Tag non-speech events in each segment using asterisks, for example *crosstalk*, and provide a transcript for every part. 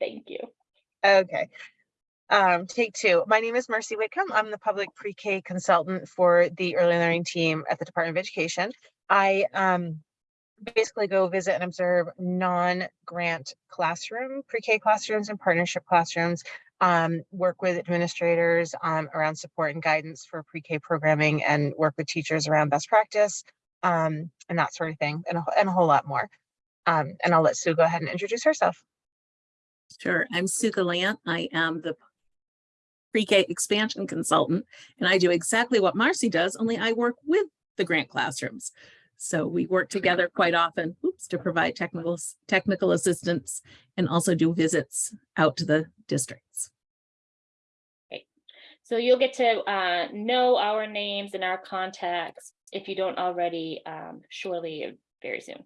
Thank you. Okay. Um, take two. My name is Marcy Whitcomb. I'm the public pre-K consultant for the early learning team at the Department of Education. I um basically go visit and observe non-grant classroom, pre-K classrooms and partnership classrooms. Um, work with administrators um around support and guidance for pre-K programming and work with teachers around best practice. Um, and that sort of thing, and a, and a whole lot more. Um, and I'll let Sue go ahead and introduce herself. Sure, I'm Sue Galant. I am the pre-K expansion consultant, and I do exactly what Marcy does, only I work with the grant classrooms. So we work together quite often, oops, to provide technical, technical assistance and also do visits out to the districts. Great. So you'll get to uh, know our names and our contacts if you don't already, um, surely very soon.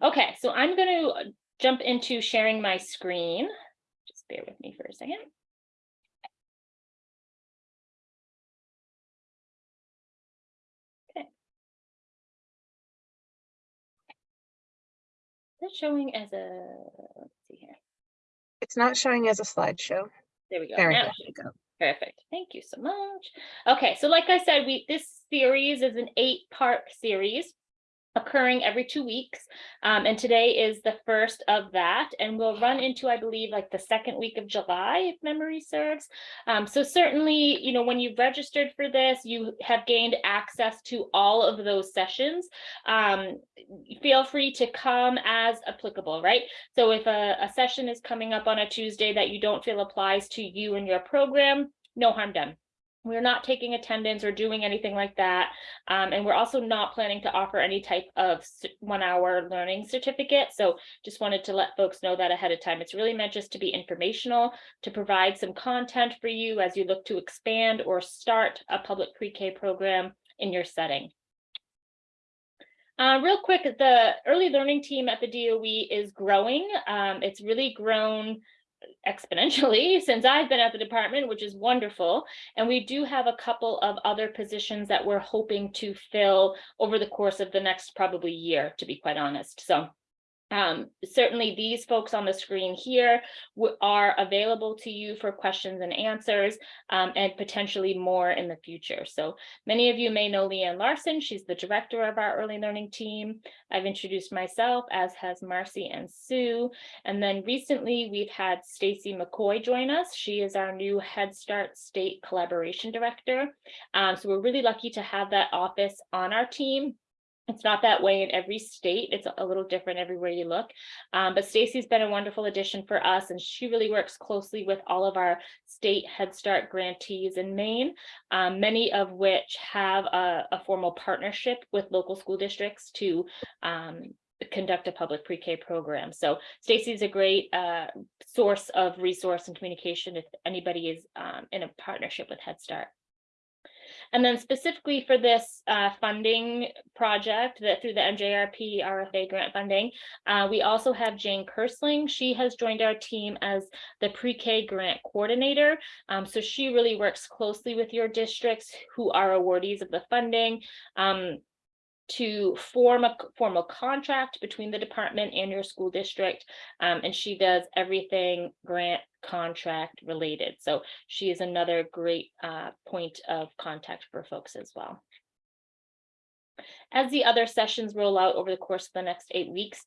Okay, so I'm going to jump into sharing my screen. Just bear with me for a second. Okay. That's showing as a, let's see here. It's not showing as a slideshow. There we go. There we Now go. it go. Perfect. Thank you so much. Okay, so like I said, we this series is an eight-part series occurring every two weeks. Um, and today is the first of that, and we'll run into, I believe, like the second week of July, if memory serves. Um, so certainly, you know, when you've registered for this, you have gained access to all of those sessions. Um, feel free to come as applicable, right? So if a, a session is coming up on a Tuesday that you don't feel applies to you and your program, no harm done. We're not taking attendance or doing anything like that. Um, and we're also not planning to offer any type of one hour learning certificate. So just wanted to let folks know that ahead of time. It's really meant just to be informational, to provide some content for you as you look to expand or start a public pre-K program in your setting. Uh, real quick, the early learning team at the DOE is growing. Um, it's really grown exponentially since I've been at the department, which is wonderful. And we do have a couple of other positions that we're hoping to fill over the course of the next probably year, to be quite honest. So um, certainly these folks on the screen here are available to you for questions and answers um, and potentially more in the future. So many of you may know Leanne Larson. She's the director of our early learning team. I've introduced myself as has Marcy and Sue. And then recently we've had Stacy McCoy join us. She is our new Head Start State Collaboration Director. Um, so we're really lucky to have that office on our team. It's not that way in every state. It's a little different everywhere you look. Um, but Stacy's been a wonderful addition for us, and she really works closely with all of our state Head Start grantees in Maine, um, many of which have a, a formal partnership with local school districts to um, conduct a public pre-K program. So Stacy's a great uh, source of resource and communication if anybody is um, in a partnership with Head Start. And then specifically for this uh, funding project that through the MJRP RFA grant funding, uh, we also have Jane Kersling. She has joined our team as the pre-K grant coordinator. Um, so she really works closely with your districts who are awardees of the funding. Um, to form a formal contract between the department and your school district. Um, and she does everything grant contract related. So she is another great uh, point of contact for folks as well. As the other sessions roll out over the course of the next eight weeks,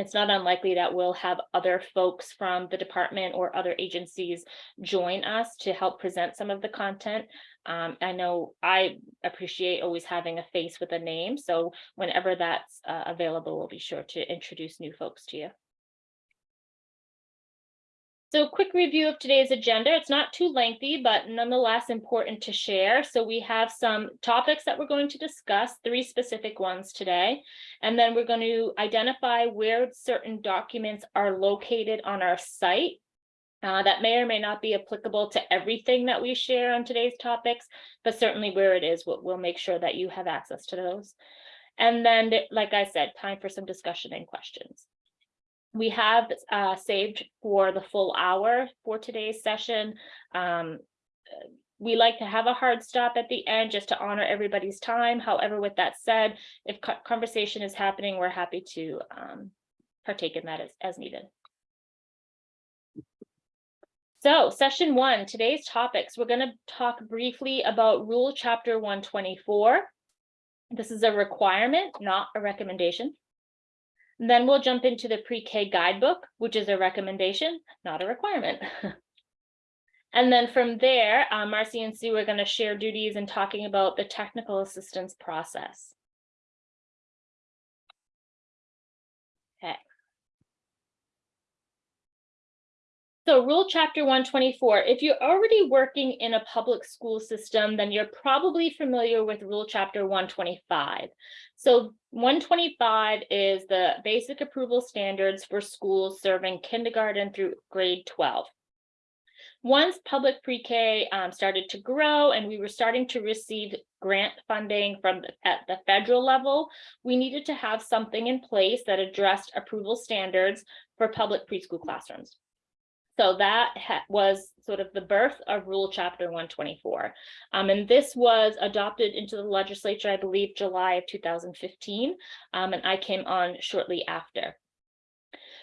it's not unlikely that we'll have other folks from the department or other agencies join us to help present some of the content. Um, I know I appreciate always having a face with a name, so whenever that's uh, available, we'll be sure to introduce new folks to you. So quick review of today's agenda. It's not too lengthy, but nonetheless important to share. So we have some topics that we're going to discuss, three specific ones today. And then we're going to identify where certain documents are located on our site. uh, that may or may not be applicable to everything that we share on today's topics, but certainly where it is, we'll, we'll make sure that you have access to those. And then, like I said, time for some discussion and questions. We have uh, saved for the full hour for today's session. Um, we like to have a hard stop at the end just to honor everybody's time. However, with that said, if conversation is happening, we're happy to um, partake in that as, as needed. So session one, today's topics, we're gonna talk briefly about rule chapter one twenty-four. This is a requirement, not a recommendation. Then we'll jump into the pre-K guidebook, which is a recommendation, not a requirement. *laughs* And then from there, uh, Marcy and Sue are gonna share duties and talking about the technical assistance process. Okay. So rule chapter one twenty-four, if you're already working in a public school system, then you're probably familiar with rule chapter one twenty-five. So one twenty-five is the basic approval standards for schools serving kindergarten through grade twelve. Once public pre-K um, started to grow and we were starting to receive grant funding from at the federal level, we needed to have something in place that addressed approval standards for public preschool classrooms. So that was sort of the birth of Rule Chapter one twenty-four. Um, and this was adopted into the legislature, I believe, July of two thousand fifteen. Um, and I came on shortly after.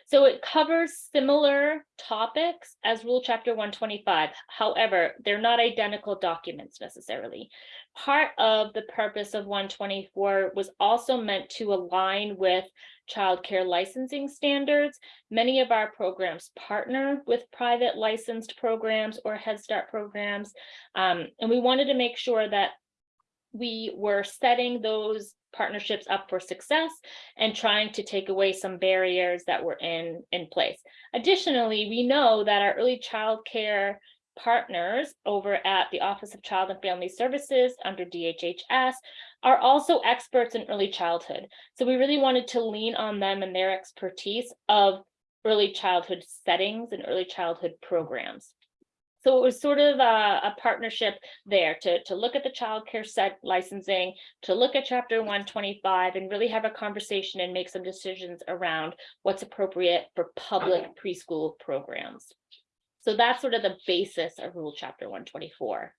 So it covers similar topics as Rule Chapter one twenty-five. However, they're not identical documents necessarily. Part of the purpose of one twenty-four was also meant to align with childcare licensing standards. Many of our programs partner with private licensed programs or Head Start programs. Um, and we wanted to make sure that we were setting those partnerships up for success and trying to take away some barriers that were in, in place. Additionally, we know that our early child care partners over at the Office of Child and Family Services under DHHS are also experts in early childhood. So we really wanted to lean on them and their expertise of early childhood settings and early childhood programs. So it was sort of a, a partnership there to, to look at the childcare set licensing, to look at chapter one twenty-five and really have a conversation and make some decisions around what's appropriate for public preschool programs. So that's sort of the basis of rule chapter one twenty-four.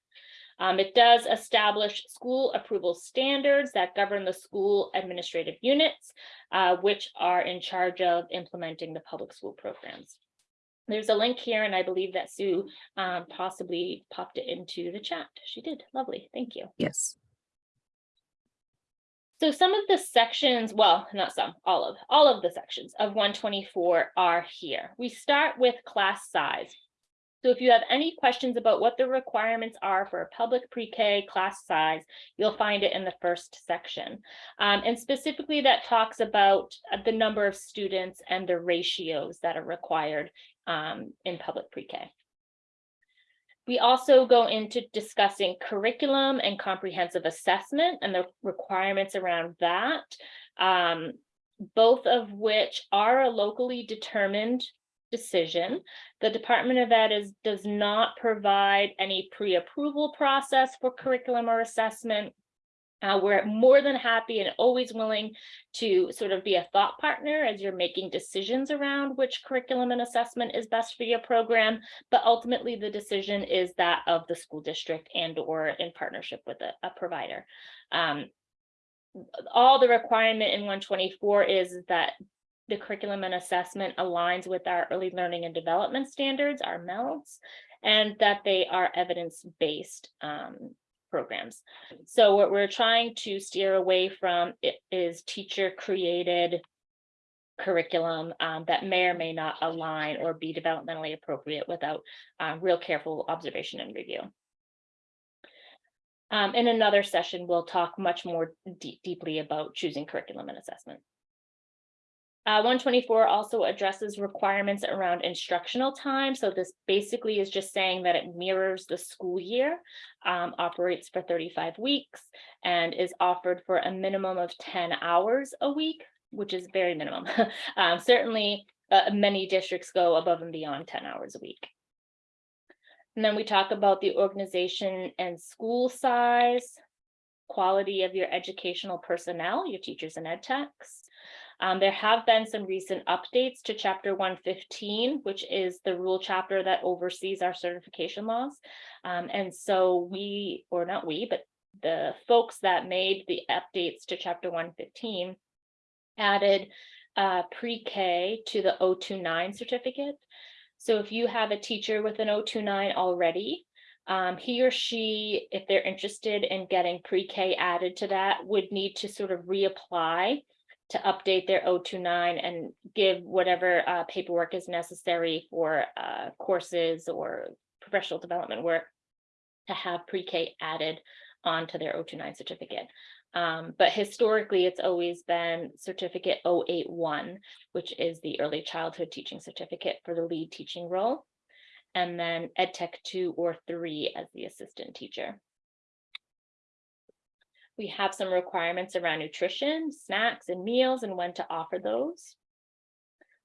Um, it does establish school approval standards that govern the school administrative units, uh, which are in charge of implementing the public school programs. There's a link here, and I believe that Sue um, possibly popped it into the chat. She did. Lovely. Thank you. Yes. So some of the sections, well, not some, all of, all of the sections of one twenty-four are here. We start with class size. So if you have any questions about what the requirements are for a public pre-K class size, you'll find it in the first section. Um, and specifically that talks about uh, the number of students and the ratios that are required um, in public pre-K. We also go into discussing curriculum and comprehensive assessment and the requirements around that. um, both of which are a locally determined decision. The Department of Ed is, does not provide any pre-approval process for curriculum or assessment. Uh, we're more than happy and always willing to sort of be a thought partner as you're making decisions around which curriculum and assessment is best for your program. But ultimately, the decision is that of the school district and or in partnership with a, a provider. Um, all the requirement in one twenty-four is that the curriculum and assessment aligns with our early learning and development standards, our MELDs, and that they are evidence-based um, programs. So what we're trying to steer away from is teacher-created curriculum um, that may or may not align or be developmentally appropriate without uh, real careful observation and review. Um, in another session, we'll talk much more deep, deeply about choosing curriculum and assessment. Uh, one twenty-four also addresses requirements around instructional time. So this basically is just saying that it mirrors the school year, um, operates for thirty-five weeks and is offered for a minimum of ten hours a week, which is very minimum. *laughs* Um, certainly, uh, many districts go above and beyond ten hours a week. And then we talk about the organization and school size, quality of your educational personnel, your teachers and ed techs. Um, there have been some recent updates to chapter one fifteen, which is the rule chapter that oversees our certification laws. Um, and so we, or not we, but the folks that made the updates to chapter one fifteen added uh, pre-K to the 029 certificate. So if you have a teacher with an 029 already, um, he or she, if they're interested in getting pre-K added to that, would need to sort of reapply to update their 029 and give whatever uh, paperwork is necessary for uh, courses or professional development work to have pre-K added onto their 029 certificate. Um, but historically, it's always been certificate 081, which is the early childhood teaching certificate for the lead teaching role. And then Ed Tech two or three as the assistant teacher. We have some requirements around nutrition, snacks and meals and when to offer those.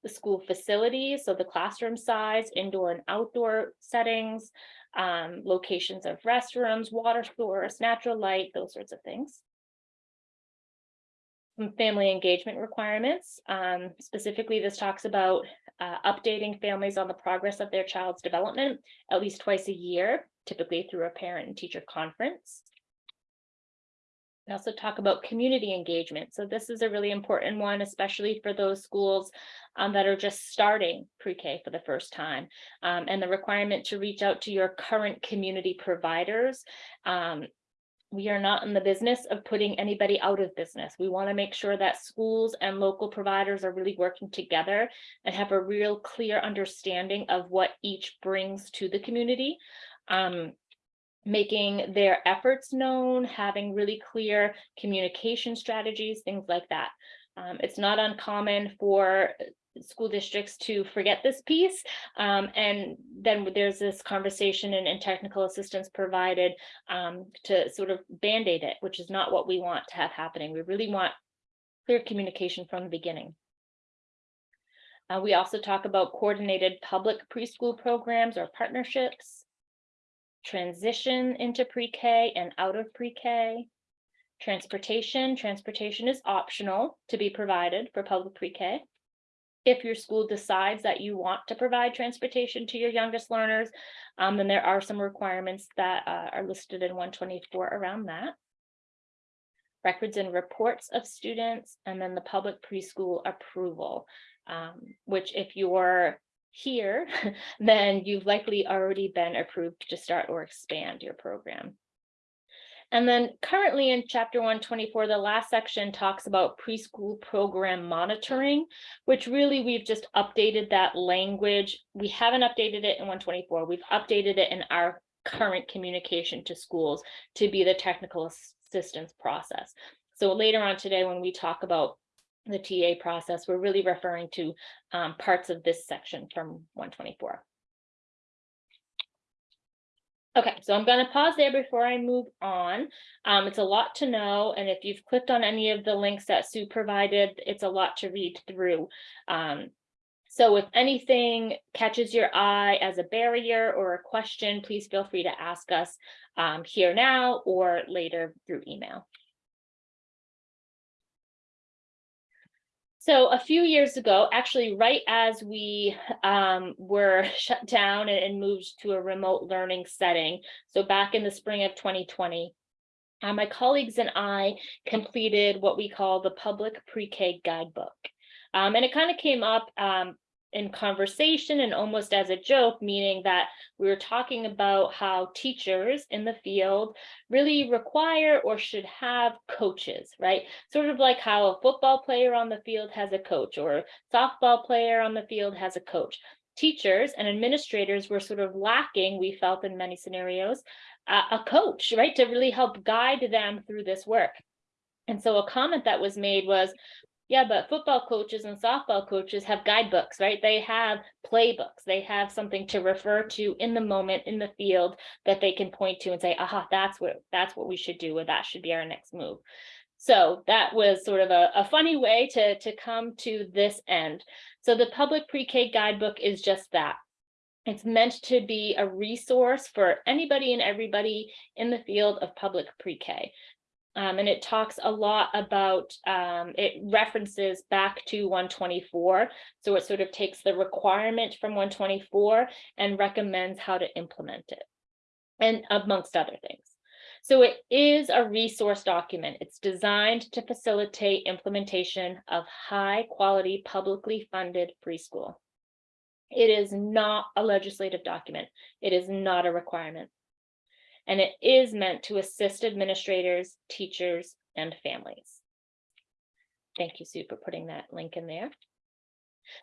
The school facilities, so the classroom size, indoor and outdoor settings, um, locations of restrooms, water source, natural light, those sorts of things. Some family engagement requirements. Um, specifically, this talks about uh, updating families on the progress of their child's development at least twice a year, typically through a parent and teacher conference. We also talk about community engagement. So this is a really important one, especially for those schools um, that are just starting pre-K for the first time. Um, and the requirement to reach out to your current community providers. Um, we are not in the business of putting anybody out of business. We want to make sure that schools and local providers are really working together and have a real clear understanding of what each brings to the community. Um, making their efforts known, having really clear communication strategies, things like that. Um, it's not uncommon for school districts to forget this piece. Um, and then there's this conversation and, and technical assistance provided um, to sort of band-aid it, which is not what we want to have happening. We really want clear communication from the beginning. Uh, we also talk about coordinated public preschool programs or partnerships transition into pre-K and out of pre-K. Transportation, transportation is optional to be provided for public pre-K. If your school decides that you want to provide transportation to your youngest learners, um, then there are some requirements that uh, are listed in 124 around that. Records and reports of students, and then the public preschool approval, um, which if you're here, *laughs* then you've likely already been approved to start or expand your program. And then currently in chapter 124, the last section talks about preschool program monitoring, which really we've just updated that language. We haven't updated it in 124. We've updated it in our current communication to schools to be the technical assistance process. So later on today, when we talk about the TA process, we're really referring to um, parts of this section from 124. Okay, so I'm going to pause there before I move on. Um, it's a lot to know, and if you've clicked on any of the links that Sue provided, it's a lot to read through. Um, so if anything catches your eye as a barrier or a question, please feel free to ask us um, here now or later through email. So a few years ago, actually right as we um, were *laughs* shut down and, moved to a remote learning setting, so back in the spring of 2020, uh, my colleagues and I completed what we call the public pre-K guidebook. Um, and it kind of came up um, in conversation and almost as a joke, meaning that we were talking about how teachers in the field really require or should have coaches, right? Sort of like how a football player on the field has a coach or a softball player on the field has a coach. Teachers and administrators were sort of lacking, we felt in many scenarios, a coach, right? To really help guide them through this work. And so a comment that was made was, yeah, but football coaches and softball coaches have guidebooks, right? They have playbooks. They have something to refer to in the moment in the field that they can point to and say, aha, that's what that's what we should do, or that should be our next move. So that was sort of a, a funny way to, to come to this end. So the public pre-K guidebook is just that. It's meant to be a resource for anybody and everybody in the field of public pre-K. Um, and it talks a lot about, um, it references back to 124. So it sort of takes the requirement from 124 and recommends how to implement it and amongst other things. So it is a resource document. It's designed to facilitate implementation of high quality publicly funded preschool. It is not a legislative document. It is not a requirement. And it is meant to assist administrators, teachers, and families. Thank you, Sue, for putting that link in there.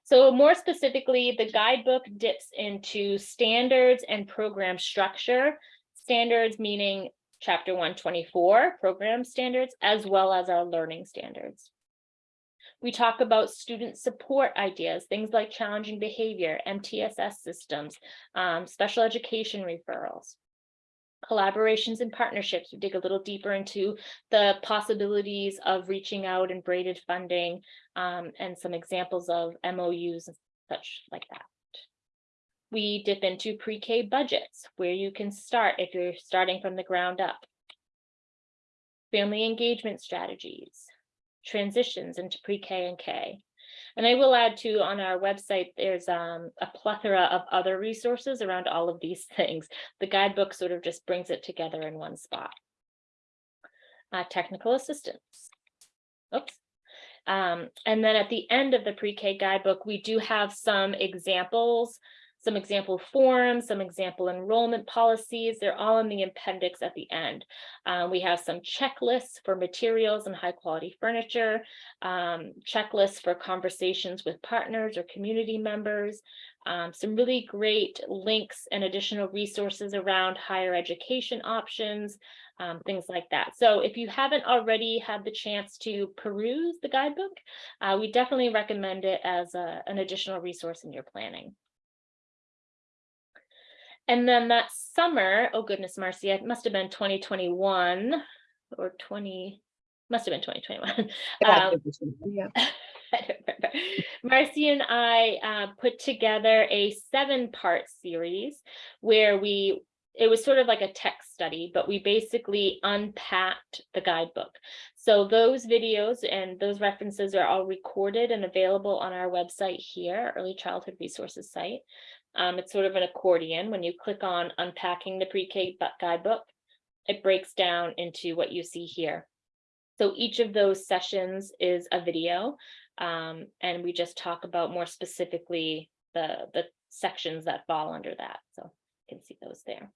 So more specifically, the guidebook dips into standards and program structure. Standards meaning chapter one twenty-four, program standards, as well as our learning standards. We talk about student support ideas, things like challenging behavior, MTSS systems, um, special education referrals. Collaborations and partnerships, we dig a little deeper into the possibilities of reaching out and braided funding, um, and some examples of MOUs and such like that. We dip into pre-K budgets, where you can start if you're starting from the ground up. Family engagement strategies, transitions into pre-K and K. And I will add too, on our website, there's um, a plethora of other resources around all of these *laughs* things. The guidebook sort of just brings it together in one spot. Uh, technical assistance. Oops. Um, and then at the end of the pre-K guidebook, we do have some examples some example forms, some example enrollment policies. They're all in the appendix at the end. Uh, we have some checklists for materials and high quality furniture, um, checklists for conversations with partners or community members, um, some really great links and additional resources around higher education options, um, things like that. So if you haven't already had the chance to peruse the guidebook, uh, we definitely recommend it as a, an additional resource in your planning. And then that summer, oh goodness, Marcy, it must have been 2021 or 20, must have been 2021. Um, Yeah. *laughs* I don't remember. Marcy and I uh, put together a seven part series where we, it was sort of like a text study, but we basically unpacked the guidebook. So those videos and those references are all recorded and available on our website here, Early Childhood Resources site. Um, it's sort of an accordion. When you click on unpacking the pre-K guidebook, it breaks down into what you see here. So each of those sessions is a video, um, and we just talk about more specifically the, the sections that fall under that. So you can see those there.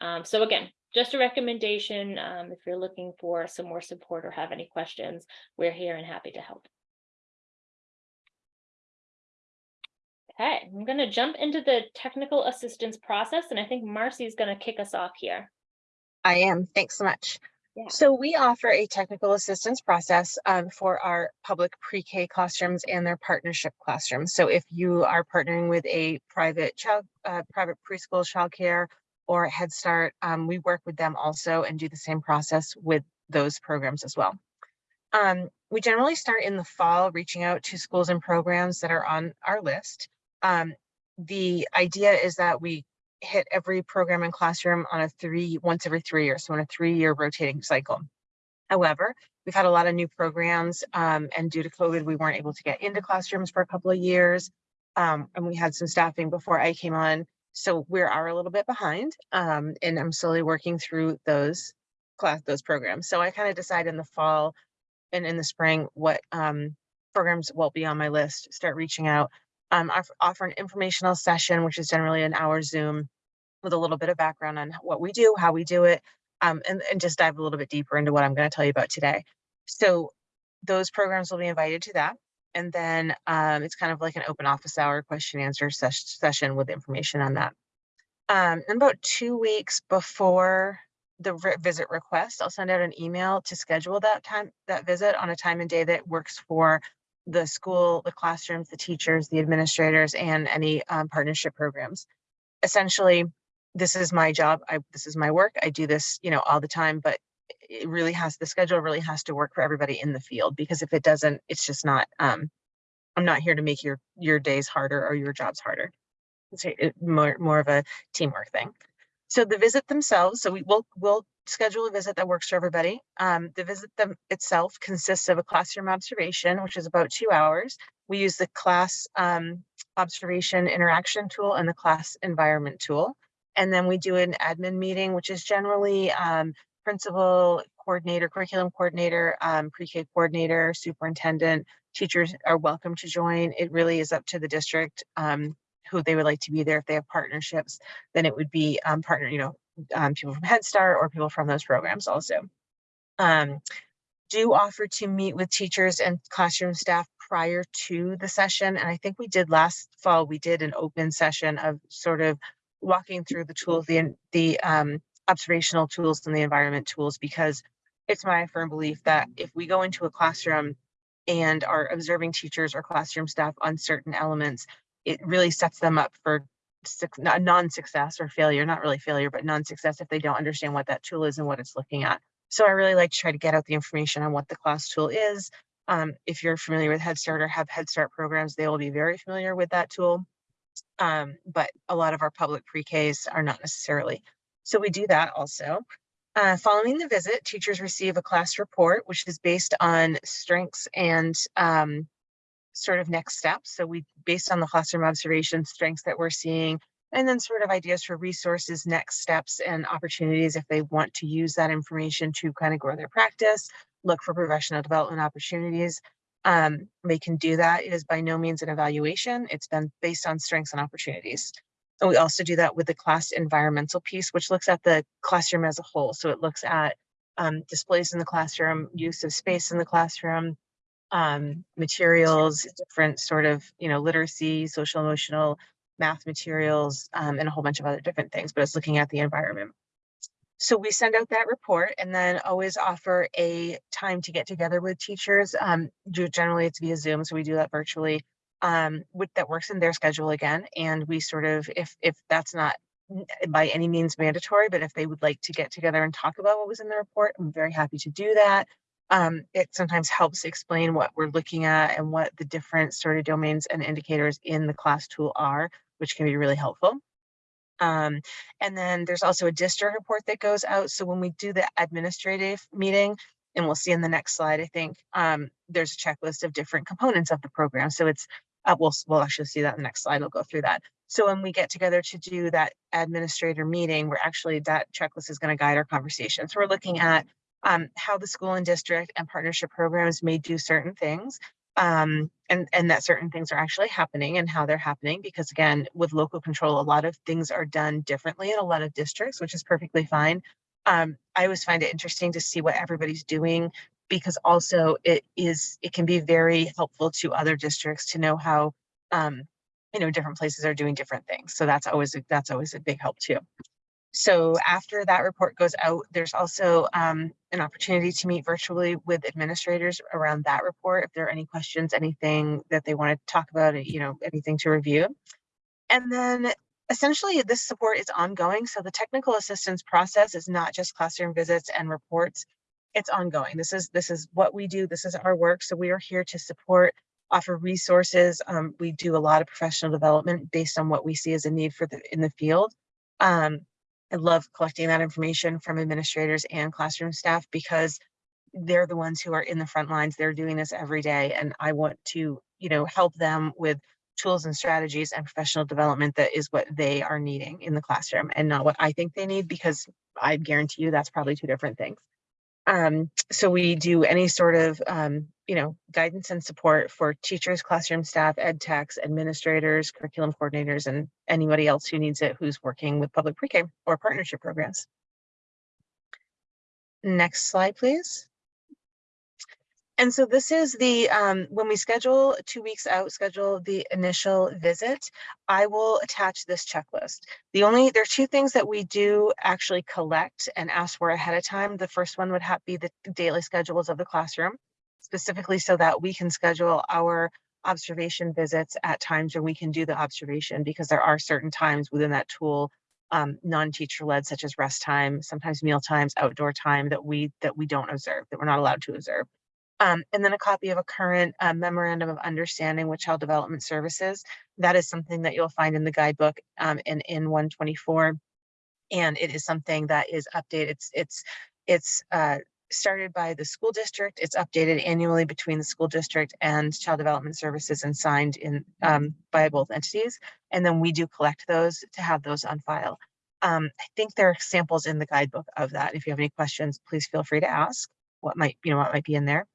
Um, so again, just a recommendation. Um, if you're looking for some more support or have any questions, we're here and happy to help. Okay, I'm going to jump into the technical assistance process, and I think Marcy is going to kick us off here. I am. Thanks so much. Yeah. So we offer a technical assistance process um, for our public pre-K classrooms and their partnership classrooms. So if you are partnering with a private child, uh, private preschool childcare or Head Start, um, we work with them also and do the same process with those programs as well. Um, we generally start in the fall, reaching out to schools and programs that are on our list. Um, the idea is that we hit every program and classroom on a three, once every three years, so on a three-year rotating cycle. However, we've had a lot of new programs um, and due to COVID, we weren't able to get into classrooms for a couple of years. Um, and we had some staffing before I came on. So we are a little bit behind um, and I'm slowly working through those class, those programs. So I kind of decide in the fall and in the spring what um, programs will be on my list, start reaching out um, offer an informational session, which is generally an hour Zoom with a little bit of background on what we do, how we do it, um, and, and just dive a little bit deeper into what I'm going to tell you about today. So those programs will be invited to that. And then um, it's kind of like an open office hour question answer ses session with information on that. Um, and about two weeks before the visit request, I'll send out an email to schedule that time, that visit on a time and day that works for the school, the classrooms, the teachers, the administrators, and any um, partnership programs. Essentially, this is my job. I, this is my work. I do this, you know, all the time, but it really has, the schedule really has to work for everybody in the field because if it doesn't, it's just not, um, I'm not here to make your, your days harder or your jobs harder. It's more, more of a teamwork thing. So the visit themselves, so we will, we'll schedule a visit that works for everybody. Um, the visit them itself consists of a classroom observation, which is about two hours. We use the class um, observation interaction tool and the class environment tool. And then we do an admin meeting, which is generally um, principal, coordinator, curriculum coordinator, um, pre-K coordinator, superintendent, teachers are welcome to join. It really is up to the district um, who they would like to be there. If they have partnerships, then it would be um, partner, you know, um, people from Head Start or people from those programs also. Um, do offer to meet with teachers and classroom staff prior to the session. And I think we did last fall, we did an open session of sort of walking through the tools, the, the um, observational tools and the environment tools, because it's my firm belief that if we go into a classroom and are observing teachers or classroom staff on certain elements, it really sets them up for non-success or failure, not really failure, but non-success if they don't understand what that tool is and what it's looking at. So I really like to try to get out the information on what the class tool is. Um, if you're familiar with Head Start or have Head Start programs, they will be very familiar with that tool. Um, but a lot of our public pre-Ks are not necessarily. So we do that also. Uh, following the visit, teachers receive a class report, which is based on strengths and um, sort of next steps. So we, based on the classroom observation strengths that we're seeing, and then sort of ideas for resources, next steps and opportunities if they want to use that information to kind of grow their practice, look for professional development opportunities. Um, they can do that. It is by no means an evaluation. It's been based on strengths and opportunities. And we also do that with the class environmental piece, which looks at the classroom as a whole. So it looks at um, displays in the classroom, use of space in the classroom, um, materials, different sort of, you know, literacy, social emotional, math materials, um, and a whole bunch of other different things, but it's looking at the environment. So we send out that report and then always offer a time to get together with teachers. Um, do- generally it's via Zoom, so we do that virtually. Um, with that works in their schedule again, and we sort of, if if that's not by any means mandatory, but if they would like to get together and talk about what was in the report, I'm very happy to do that. Um, it sometimes helps explain what we're looking at and what the different sort of domains and indicators in the class tool are, which can be really helpful. Um, and then there's also a district report that goes out. So when we do the administrative meeting, and we'll see in the next slide, I think, um, there's a checklist of different components of the program. So it's, uh, we'll, we'll actually see that in the next slide. I'll go through that. So when we get together to do that administrator meeting, we're actually, that checklist is going to guide our conversation. So we're looking at um, how the school and district and partnership programs may do certain things um, and, and that certain things are actually happening and how they're happening. Because again, with local control, a lot of things are done differently in a lot of districts, which is perfectly fine. Um, I always find it interesting to see what everybody's doing because also it is, it can be very helpful to other districts to know how, um, you know, different places are doing different things. So that's always, that's always a big help too. So after that report goes out, there's also um, an opportunity to meet virtually with administrators around that report. If there are any questions, anything that they want to talk about, you know, anything to review. And then essentially this support is ongoing. So the technical assistance process is not just classroom visits and reports. It's ongoing. This is this is what we do. This is our work. So we are here to support, offer resources. Um, we do a lot of professional development based on what we see as a need for the in the field. Um, I love collecting that information from administrators and classroom staff because they're the ones who are in the front lines. They're doing this every day. And I want to, you know, help them with tools and strategies and professional development that is what they are needing in the classroom and not what I think they need because I guarantee you that's probably two different things. Um, so we do any sort of, um, you know, guidance and support for teachers, classroom staff, ed techs, administrators, curriculum coordinators, and anybody else who needs it who's working with public pre-K or partnership programs. Next slide, please. And so this is the, um, when we schedule two weeks out, schedule the initial visit, I will attach this checklist. The only, there are two things that we do actually collect and ask for ahead of time. The first one would have be the daily schedules of the classroom, specifically so that we can schedule our observation visits at times where we can do the observation because there are certain times within that tool um, non-teacher led such as rest time, sometimes meal times, outdoor time that we that we don't observe, that we're not allowed to observe. Um, and then a copy of a current uh, memorandum of understanding with child development services. That is something that you'll find in the guidebook um, in 124. And it is something that is updated. It's it's it's uh, started by the school district. It's updated annually between the school district and child development services and signed in um, by both entities. And then we do collect those to have those on file. Um, I think there are samples in the guidebook of that. If you have any questions, please feel free to ask what might, you know, what might be in there.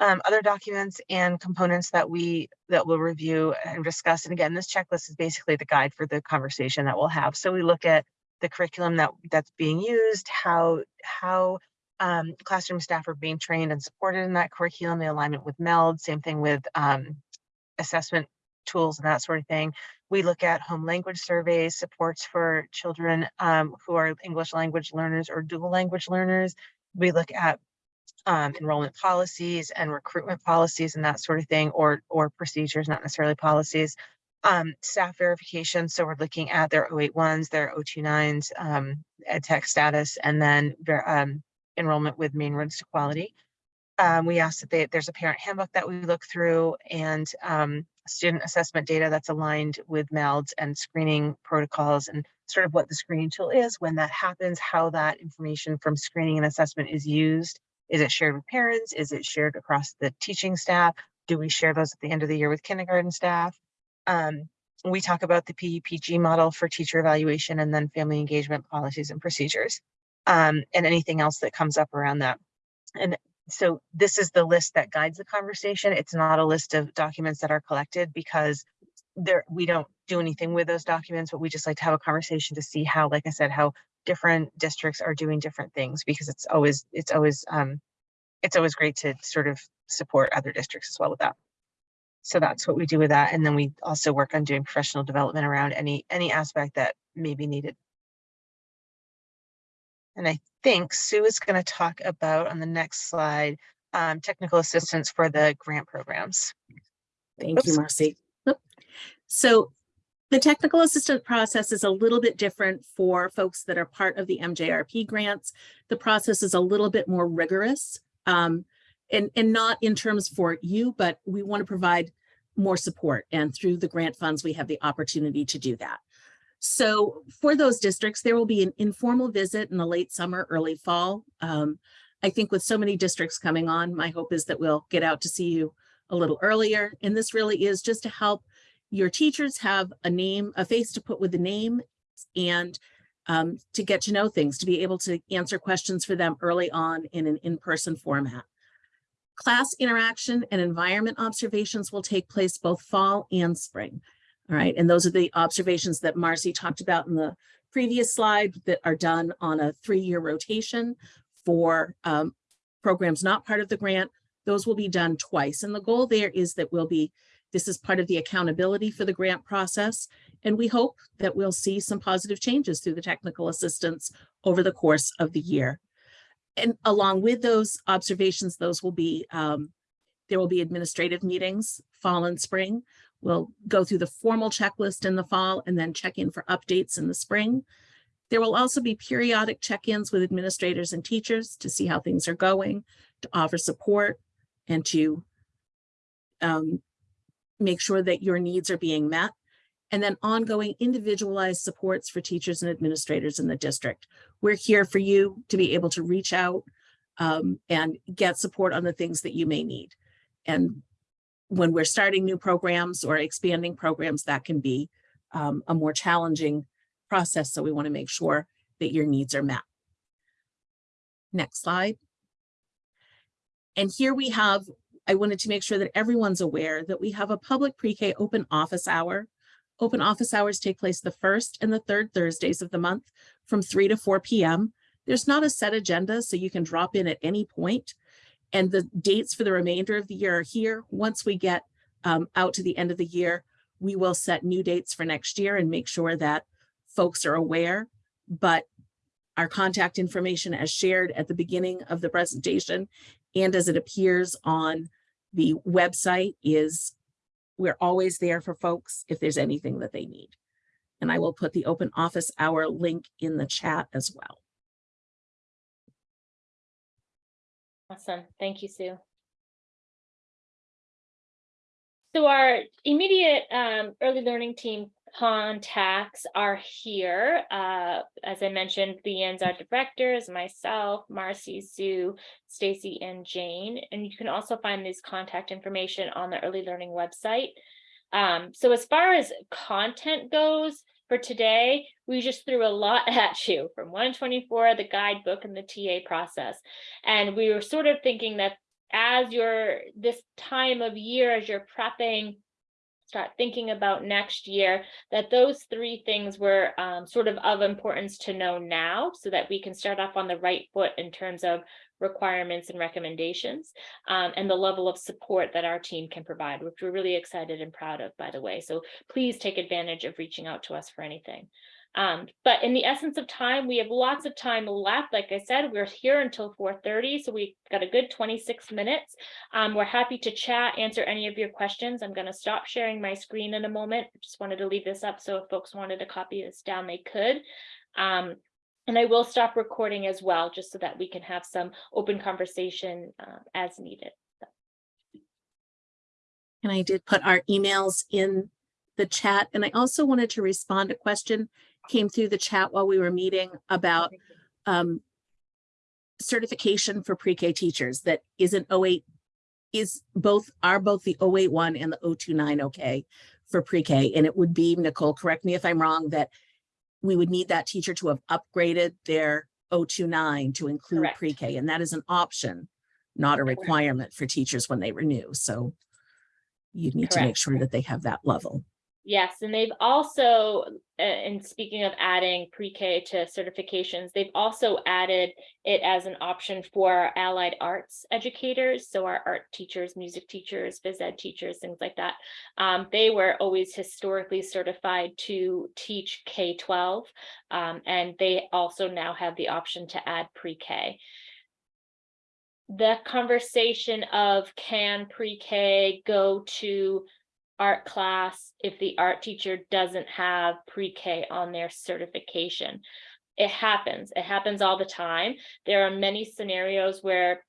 Um, other documents and components that we, that we'll review and discuss. And again, this checklist is basically the guide for the conversation that we'll have. So we look at the curriculum that, that's being used, how, how um, classroom staff are being trained and supported in that curriculum, the alignment with MELD, same thing with um, assessment tools and that sort of thing. We look at home language surveys, supports for children um, who are English language learners or dual language learners. We look at um, enrollment policies and recruitment policies and that sort of thing, or or procedures, not necessarily policies. Um, staff verification. So we're looking at their 081s, their 029s, um, ed tech status, and then um, enrollment with Maine roads to quality. Um, we asked that they, there's a parent handbook that we look through and um, student assessment data that's aligned with MELDs and screening protocols and sort of what the screening tool is, when that happens, how that information from screening and assessment is used. Is it shared with parents? Is it shared across the teaching staff? Do we share those at the end of the year with kindergarten staff? Um, we talk about the PEPG model for teacher evaluation and then family engagement policies and procedures. Um, and anything else that comes up around that. And so this is the list that guides the conversation. It's not a list of documents that are collected because there, we don't do anything with those documents, but we just like to have a conversation to see how, like I said, how different districts are doing different things because it's always, it's always, um, it's always great to sort of support other districts as well with that. So that's what we do with that. And then we also work on doing professional development around any, any aspect that may be needed. And I think Sue is going to talk about on the next slide, um, technical assistance for the grant programs. Thank you, Oops. Marcy. So the technical assistant process is a little bit different for folks that are part of the MJRP grants. The process is a little bit more rigorous. um, and, and not in terms for you, but we want to provide more support. And through the grant funds, we have the opportunity to do that. So for those districts, there will be an informal visit in the late summer, early fall. Um, I think with so many districts coming on, my hope is that we'll get out to see you a little earlier. And this really is just to help your teachers have a name, a face to put with the name and um, to get to know things, to be able to answer questions for them early on in an in-person format. Class interaction and environment observations will take place both fall and spring. All right, and those are the observations that Marcy talked about in the previous slide that are done on a three-year rotation for um, programs not part of the grant. Those will be done twice. And the goal there is that we'll be, this is part of the accountability for the grant process. And we hope that we'll see some positive changes through the technical assistance over the course of the year. And along with those observations, those will be, um, there will be administrative meetings, fall and spring. We'll go through the formal checklist in the fall and then check in for updates in the spring. There will also be periodic check-ins with administrators and teachers to see how things are going, to offer support and to um, make sure that your needs are being met. And then ongoing individualized supports for teachers and administrators in the district. We're here for you to be able to reach out um, and get support on the things that you may need. And when we're starting new programs or expanding programs, that can be um, a more challenging process. So we want to make sure that your needs are met. Next slide. And here we have, I wanted to make sure that everyone's aware that we have a public pre-K open office hour. Open office hours take place the first and the third Thursdays of the month from 3 to 4 p.m. There's not a set agenda, so you can drop in at any point. And the dates for the remainder of the year are here. Once we get um, out to the end of the year, we will set new dates for next year and make sure that folks are aware. But our contact information as shared at the beginning of the presentation and as it appears on the website is we're always there for folks if there's anything that they need. And I will put the open office hour link in the chat as well. Awesome. Thank you, Sue. So our immediate um, early learning team contacts are here. Uh, as I mentioned, Leanne's our directors, myself, Marcy, Sue, Stacy, and Jane. And you can also find this contact information on the early learning website. Um, so as far as content goes for today, we just threw a lot *laughs* at you from 124, the guidebook and the TA process. And we were sort of thinking that as you're this time of year, as you're prepping, start thinking about next year, that those three things were um, sort of of importance to know now so that we can start off on the right foot in terms of requirements and recommendations um, and the level of support that our team can provide, which we're really excited and proud of, by the way. So please take advantage of reaching out to us for anything. Um, but in the essence of time, we have lots of time left. Like I said, we're here until 4:30, so we've got a good 26 minutes. Um, we're happy to chat, answer any of your questions. I'm going to stop sharing my screen in a moment. I just wanted to leave this up so if folks wanted to copy this down, they could. Um, and I will stop recording as well, just so that we can have some open conversation uh, as needed. And I did put our emails in the chat. And I also wanted to respond to a question came through the chat while we were meeting about um, certification for pre-K teachers that isn't 08 is both are both the 081 and the 029 okay for pre-K. And it would be, Nicole, correct me if I'm wrong, that we would need that teacher to have upgraded their 029 to include pre-K. And that is an option, not a Correct. requirement for teachers when they renew. So you need to make sure that they have that level. Yes, and they've also, and speaking of adding pre-K to certifications, they've also added it as an option for allied arts educators. So our art teachers, music teachers, phys ed teachers, things like that. Um, they were always historically certified to teach K-12. um, and they also now have the option to add pre-K. The conversation of can pre-K go to art class if the art teacher doesn't have pre-K on their certification. It happens, it happens all the time. There are many scenarios where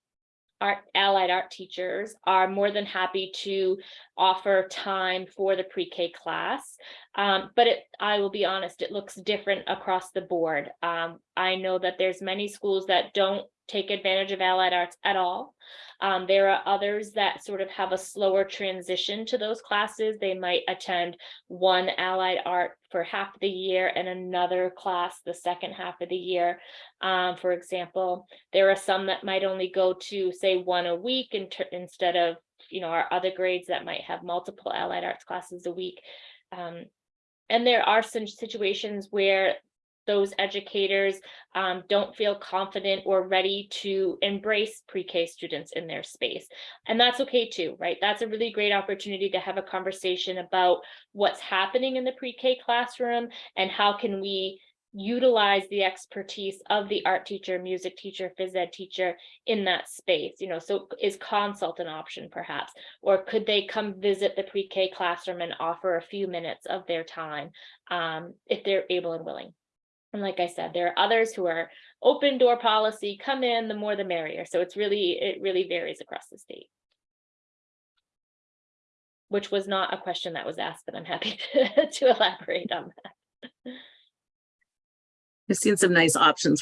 art allied art teachers are more than happy to offer time for the pre-K class. Um, but it, I will be honest, it looks different across the board. Um, I know that there's many schools that don't take advantage of allied arts at all. Um, there are others that sort of have a slower transition to those classes. They might attend one allied art for half the year and another class the second half of the year. Um, for example, there are some that might only go to say one a week in instead of, you know, our other grades that might have multiple allied arts classes a week. Um, and there are some situations where those educators um, don't feel confident or ready to embrace pre-K students in their space. And that's okay too, right? That's a really great opportunity to have a conversation about what's happening in the pre-K classroom and how can we utilize the expertise of the art teacher, music teacher, phys ed teacher in that space, you know, so is consult an option perhaps? Or could they come visit the pre-K classroom and offer a few minutes of their time um, if they're able and willing? And like I said, there are others who are open door policy, come in, the more the merrier. So it's really, it really varies across the state. Which was not a question that was asked, but I'm happy to, *laughs* to elaborate on that. I've seen some nice options